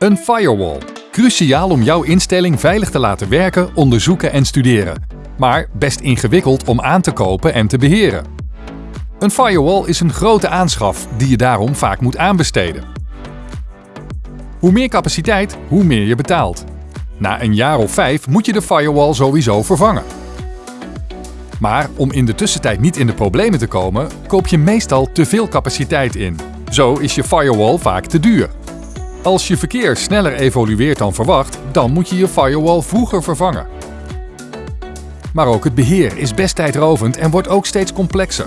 Een firewall. Cruciaal om jouw instelling veilig te laten werken, onderzoeken en studeren. Maar best ingewikkeld om aan te kopen en te beheren. Een firewall is een grote aanschaf die je daarom vaak moet aanbesteden. Hoe meer capaciteit, hoe meer je betaalt. Na een jaar of vijf moet je de firewall sowieso vervangen. Maar om in de tussentijd niet in de problemen te komen, koop je meestal te veel capaciteit in. Zo is je firewall vaak te duur. Als je verkeer sneller evolueert dan verwacht, dan moet je je firewall vroeger vervangen. Maar ook het beheer is best tijdrovend en wordt ook steeds complexer.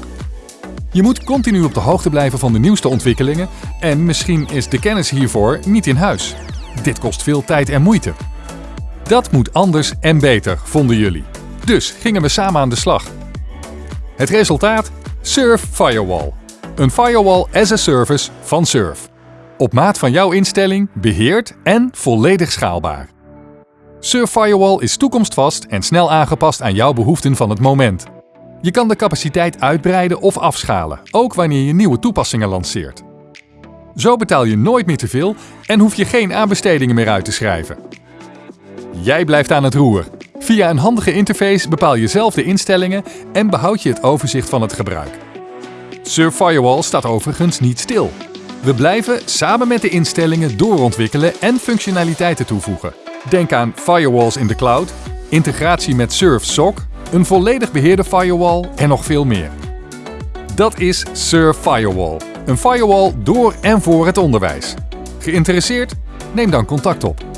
Je moet continu op de hoogte blijven van de nieuwste ontwikkelingen en misschien is de kennis hiervoor niet in huis. Dit kost veel tijd en moeite. Dat moet anders en beter, vonden jullie. Dus gingen we samen aan de slag. Het resultaat? Surf Firewall. Een firewall as a service van Surf. Op maat van jouw instelling, beheerd en volledig schaalbaar. Surf Firewall is toekomstvast en snel aangepast aan jouw behoeften van het moment. Je kan de capaciteit uitbreiden of afschalen, ook wanneer je nieuwe toepassingen lanceert. Zo betaal je nooit meer te veel en hoef je geen aanbestedingen meer uit te schrijven. Jij blijft aan het roer. Via een handige interface bepaal je zelf de instellingen en behoud je het overzicht van het gebruik. Surf Firewall staat overigens niet stil. We blijven samen met de instellingen doorontwikkelen en functionaliteiten toevoegen. Denk aan firewalls in de cloud, integratie met Surf SOC, een volledig beheerde firewall en nog veel meer. Dat is Surf Firewall. Een firewall door en voor het onderwijs. Geïnteresseerd? Neem dan contact op.